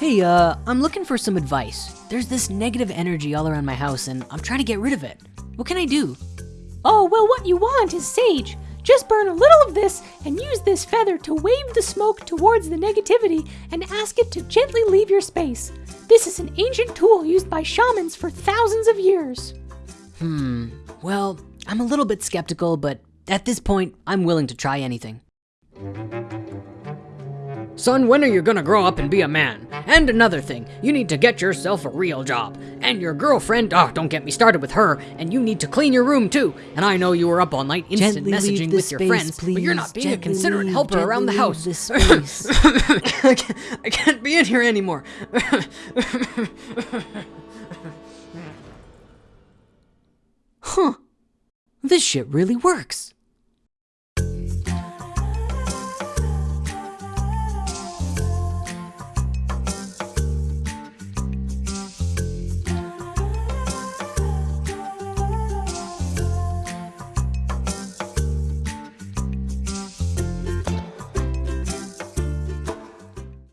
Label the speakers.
Speaker 1: Hey, uh, I'm looking for some advice. There's this negative energy all around my house and I'm trying to get rid of it. What can I do?
Speaker 2: Oh, well, what you want is sage. Just burn a little of this and use this feather to wave the smoke towards the negativity and ask it to gently leave your space. This is an ancient tool used by shamans for thousands of years.
Speaker 1: Hmm, well, I'm a little bit skeptical, but at this point, I'm willing to try anything.
Speaker 3: Son, when are you gonna grow up and be a man? And another thing, you need to get yourself a real job. And your girlfriend, oh, don't get me started with her. And you need to clean your room too. And I know you were up all night instant
Speaker 1: Gently
Speaker 3: messaging with your
Speaker 1: space,
Speaker 3: friends, but you're not
Speaker 1: please.
Speaker 3: being a considerate
Speaker 1: leave,
Speaker 3: helper around the house.
Speaker 1: leave the.
Speaker 3: I, can't, I can't be in here anymore.
Speaker 1: Huh. This shit really works.